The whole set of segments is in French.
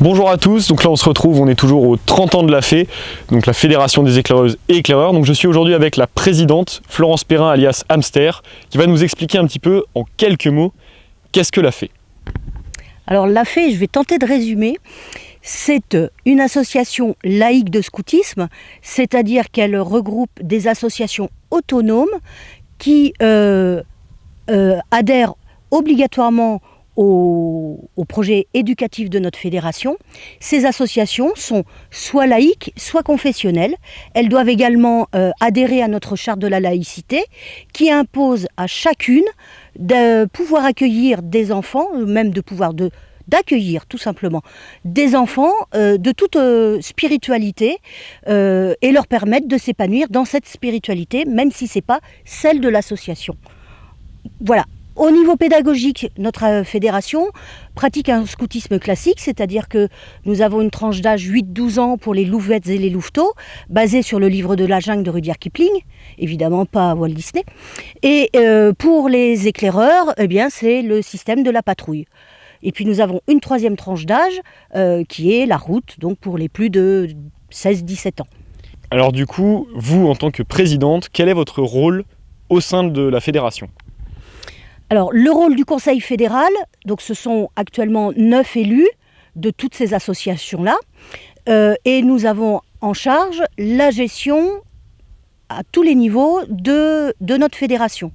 Bonjour à tous, donc là on se retrouve, on est toujours aux 30 ans de la FEE, donc la Fédération des éclaireuses et éclaireurs. Donc je suis aujourd'hui avec la présidente Florence Perrin alias Hamster, qui va nous expliquer un petit peu en quelques mots qu'est-ce que la FEE. Alors la FEE, je vais tenter de résumer, c'est une association laïque de scoutisme, c'est-à-dire qu'elle regroupe des associations autonomes qui euh, euh, adhèrent obligatoirement au, projet éducatif de notre fédération. Ces associations sont soit laïques, soit confessionnelles. Elles doivent également euh, adhérer à notre charte de la laïcité qui impose à chacune de pouvoir accueillir des enfants, même de pouvoir d'accueillir tout simplement des enfants euh, de toute euh, spiritualité et leur permettre de s'épanouir dans cette spiritualité, même si ce n'est pas celle de l'association. Voilà, au niveau pédagogique, notre euh, fédération pratique un scoutisme classique, c'est-à-dire que nous avons une tranche d'âge 8-12 ans pour les louvettes et les louveteaux, basée sur le livre de la jungle de Rudyard Kipling, évidemment pas Walt Disney. Et euh, pour les éclaireurs, eh bien c'est le système de la patrouille. Et puis nous avons une troisième tranche d'âge euh, qui est la route, donc pour les plus de 16-17 ans. Alors du coup, vous en tant que présidente, quel est votre rôle au sein de la fédération? Alors, le rôle du Conseil fédéral, donc ce sont actuellement neuf élus de toutes ces associations-là, euh, et nous avons en charge la gestion à tous les niveaux de notre fédération.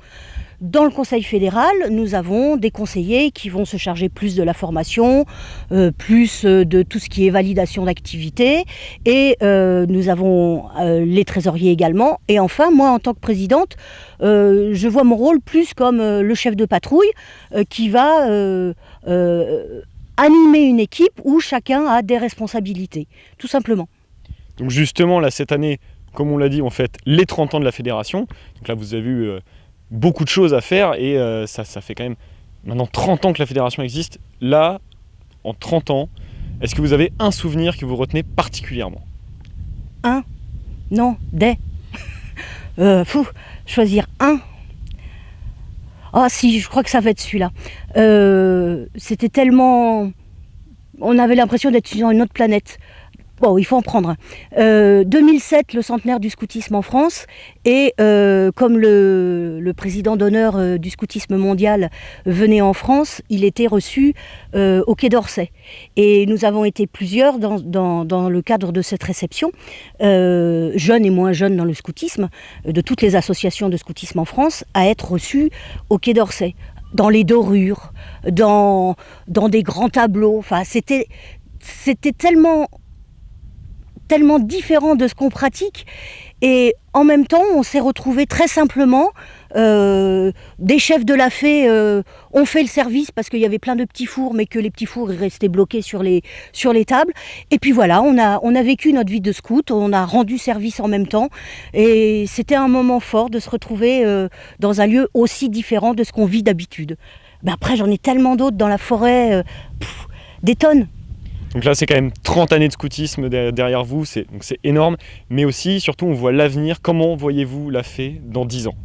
Dans le Conseil fédéral, nous avons des conseillers qui vont se charger plus de la formation, euh, plus euh, de tout ce qui est validation d'activité, et euh, nous avons les trésoriers également. Et enfin, moi, en tant que présidente, je vois mon rôle plus comme le chef de patrouille qui va animer une équipe où chacun a des responsabilités, tout simplement. Donc justement, là, cette année, comme on l'a dit, on fête les 30 ans de la fédération. Donc là, vous avez vu beaucoup de choses à faire et euh, ça, ça fait quand même maintenant 30 ans que la fédération existe. Là, en 30 ans, est-ce que vous avez un souvenir que vous retenez particulièrement? Un? Non, des. euh, fou, choisir un? Ah si, je crois que ça va être celui-là. Euh, c'était tellement... On avait l'impression d'être sur une autre planète. Bon, il faut en prendre. 2007, euh, le centenaire du scoutisme en France, et euh, comme le, président d'honneur euh, du scoutisme mondial venait en France, il était reçu au Quai d'Orsay. Et nous avons été plusieurs dans, le cadre de cette réception, jeunes et moins jeunes dans le scoutisme, de toutes les associations de scoutisme en France, à être reçus au Quai d'Orsay dans les dorures, dans, des grands tableaux. Enfin, c'était tellement tellement différent de ce qu'on pratique. Et en même temps, on s'est retrouvé très simplement. Euh, des chefs de la fée euh, ont fait le service parce qu'il y avait plein de petits fours, mais que les petits fours restaient bloqués sur les, sur les tables. Et puis voilà, on a, on a vécu notre vie de scout, on a rendu service en même temps. Et c'était un moment fort de se retrouver euh, dans un lieu aussi différent de ce qu'on vit d'habitude. Mais après, j'en ai tellement d'autres dans la forêt, des tonnes. Donc là, c'est quand même 30 années de scoutisme derrière vous, c'est énorme. Mais aussi, surtout, on voit l'avenir. Comment voyez-vous la fée dans 10 ans?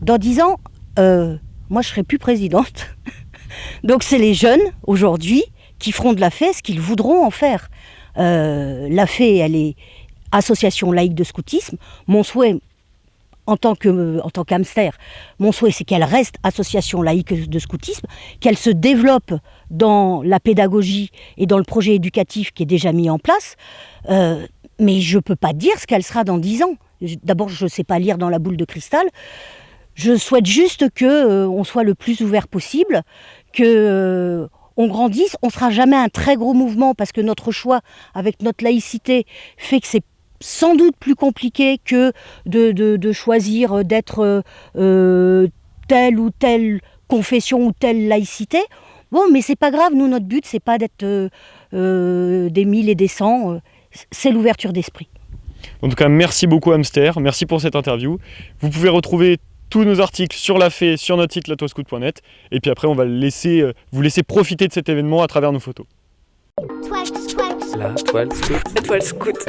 Dans 10 ans, euh, moi, je serai plus présidente. Donc c'est les jeunes, aujourd'hui, qui feront de la fée ce qu'ils voudront en faire. Euh, la fée, elle est association laïque de scoutisme. Mon souhait, en tant que en tant qu'hamster, mon souhait c'est qu'elle reste association laïque de scoutisme, qu'elle se développe dans la pédagogie et dans le projet éducatif qui est déjà mis en place. Euh, mais je peux pas dire ce qu'elle sera dans dix ans. D'abord, je ne sais pas lire dans la boule de cristal. Je souhaite juste que euh, on soit le plus ouvert possible, que euh, on grandisse. On sera jamais un très gros mouvement parce que notre choix avec notre laïcité fait que c'est sans doute plus compliqué que de, choisir d'être euh, telle ou telle confession ou telle laïcité. Bon, mais c'est pas grave, nous, notre but, c'est pas d'être euh, euh, des mille et des cents, c'est l'ouverture d'esprit. En tout cas, merci beaucoup Hamster, merci pour cette interview. Vous pouvez retrouver tous nos articles sur la fée sur notre site latoiscout.net et puis après on va laisser, vous laisser profiter de cet événement à travers nos photos. La toile scout. La toile scout.